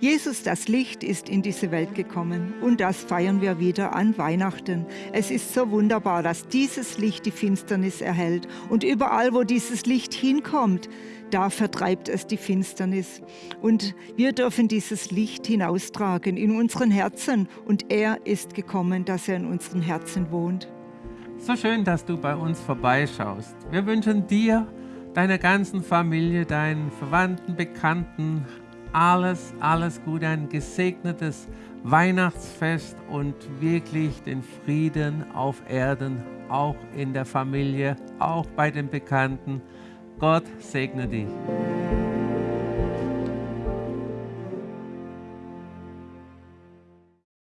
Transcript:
Jesus, das Licht, ist in diese Welt gekommen und das feiern wir wieder an Weihnachten. Es ist so wunderbar, dass dieses Licht die Finsternis erhält und überall, wo dieses Licht hinkommt, da vertreibt es die Finsternis. Und wir dürfen dieses Licht hinaustragen in unseren Herzen und er ist gekommen, dass er in unseren Herzen wohnt. So schön, dass du bei uns vorbeischaust. Wir wünschen dir, deiner ganzen Familie, deinen Verwandten, Bekannten, alles, alles Gute, ein gesegnetes Weihnachtsfest und wirklich den Frieden auf Erden, auch in der Familie, auch bei den Bekannten. Gott segne dich.